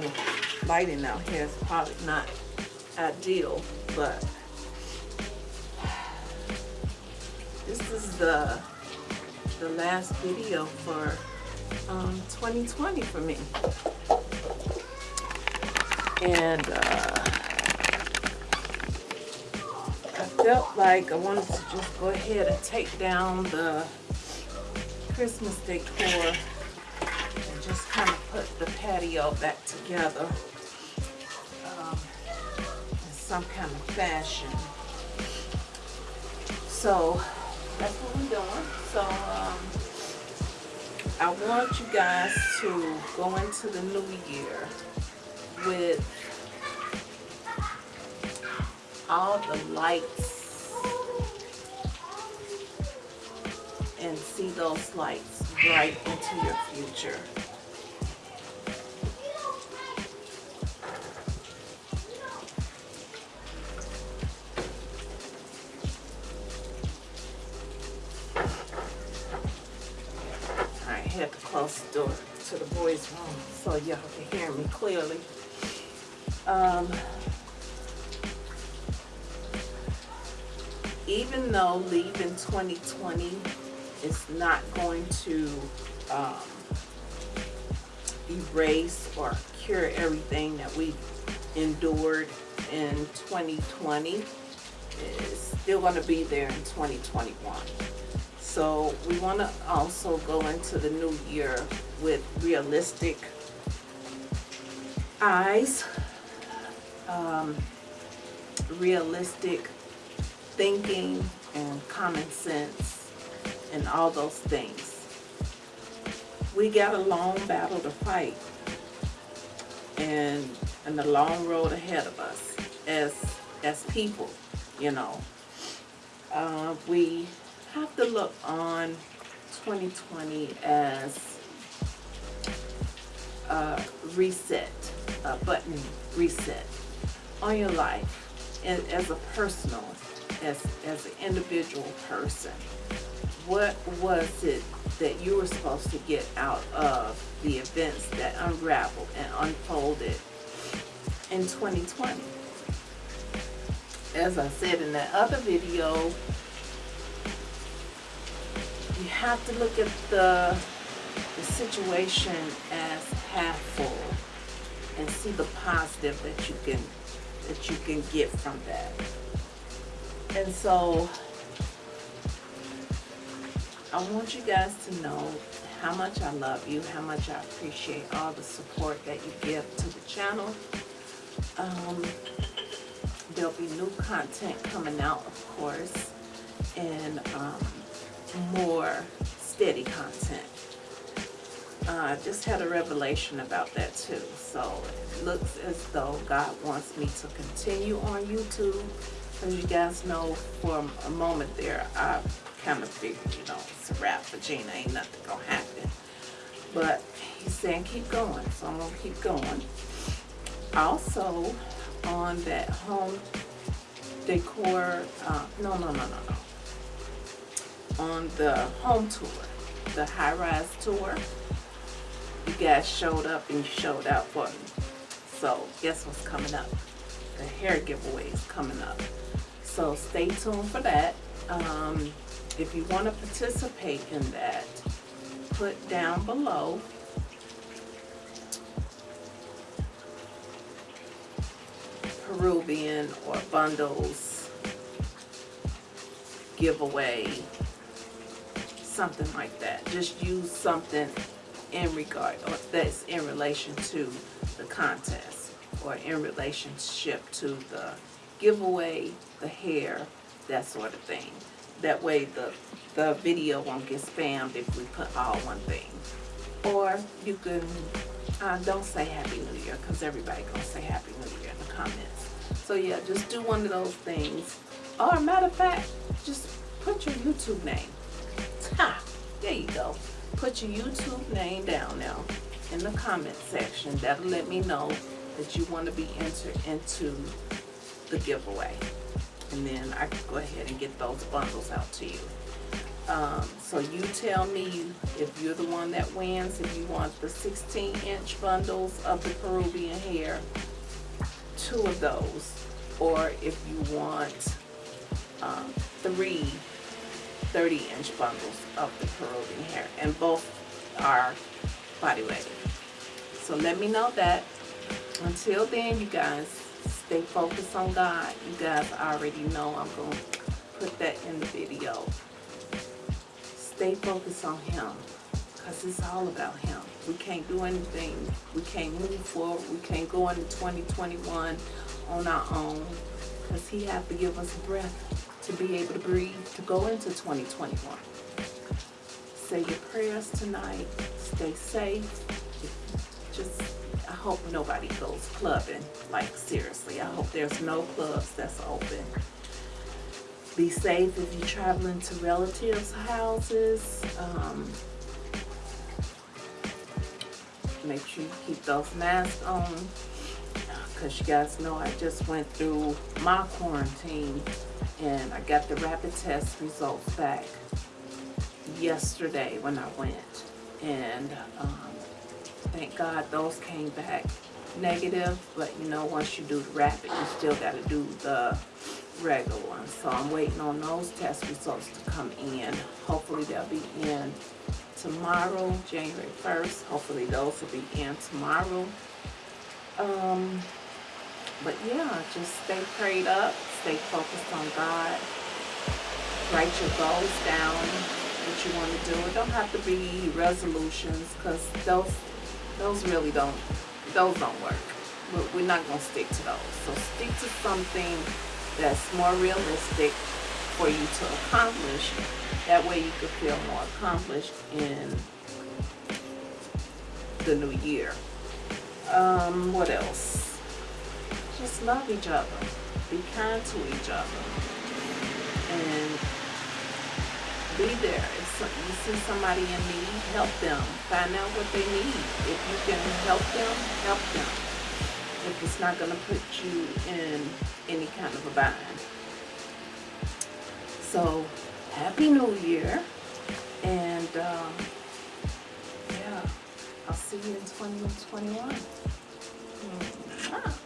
the lighting out here is probably not ideal, but this is the the last video for um, 2020 for me. And uh, I felt like I wanted to just go ahead and take down the Christmas decor and just kind of put the patio back together um, in some kind of fashion. So that's what we're doing. So um, I want you guys to go into the new year with all the lights and see those lights bright into your future. Boys' room so y'all can hear me clearly. Um, even though leaving 2020 is not going to um, erase or cure everything that we endured in 2020, it's still going to be there in 2021. So we want to also go into the new year with realistic eyes, um, realistic thinking and common sense and all those things. We got a long battle to fight and and a long road ahead of us as as people, you know. Uh, we have to look on 2020 as a reset, a button reset on your life and as a personal, as, as an individual person. What was it that you were supposed to get out of the events that unraveled and unfolded in 2020? As I said in that other video, you have to look at the, the situation as half full and see the positive that you can that you can get from that. And so I want you guys to know how much I love you, how much I appreciate all the support that you give to the channel. Um, there'll be new content coming out, of course, and um, more steady content. Uh, just had a revelation about that too. So it looks as though God wants me to continue on YouTube. As you guys know, for a moment there, I kind of figured, you know, it's a wrap for Gina. Ain't nothing going to happen. But he's saying keep going. So I'm going to keep going. Also, on that home decor, uh, no, no, no, no, no on the home tour, the high-rise tour. You guys showed up and you showed out for me. So guess what's coming up? The hair giveaway is coming up. So stay tuned for that. Um, if you want to participate in that, put down below Peruvian or bundles giveaway something like that. Just use something in regard, or that's in relation to the contest, or in relationship to the giveaway, the hair, that sort of thing. That way the, the video won't get spammed if we put all one thing. Or you can, uh, don't say Happy New Year, because everybody gonna say Happy New Year in the comments. So yeah, just do one of those things. Or matter of fact, just put your YouTube name. Ha! There you go. Put your YouTube name down now in the comment section. That'll let me know that you want to be entered into the giveaway. And then I can go ahead and get those bundles out to you. Um, so you tell me if you're the one that wins, if you want the sixteen inch bundles of the Peruvian hair, two of those, or if you want, um, three 30 inch bundles of the Peruvian hair, and both are body wave. So let me know that. Until then, you guys, stay focused on God. You guys already know I'm going to put that in the video. Stay focused on Him, because it's all about Him. We can't do anything. We can't move forward. We can't go into 2021 on our own, because He have to give us breath to be able to breathe to go into 2021. Say your prayers tonight. Stay safe. Just, I hope nobody goes clubbing. Like, seriously, I hope there's no clubs that's open. Be safe if you're traveling to relatives' houses. Um, make sure you keep those masks on. Because you guys know I just went through my quarantine and I got the rapid test results back yesterday when I went. And um, thank God those came back negative, but you know, once you do the rapid, you still got to do the regular one. So I'm waiting on those test results to come in. Hopefully they'll be in tomorrow, January 1st. Hopefully those will be in tomorrow. Um, but yeah, just stay prayed up, stay focused on God. Write your goals down, what you want to do. It don't have to be resolutions, because those those really don't those don't work. We're, not gonna stick to those. So stick to something that's more realistic for you to accomplish. That way you can feel more accomplished in the new year. Um, what else? Just love each other. Be kind to each other. And be there. If you see somebody in need, help them. Find out what they need. If you can help them, help them. If it's not going to put you in any kind of a bind. So, Happy New Year. And, um, yeah, I'll see you in 2021. Mm. Ah.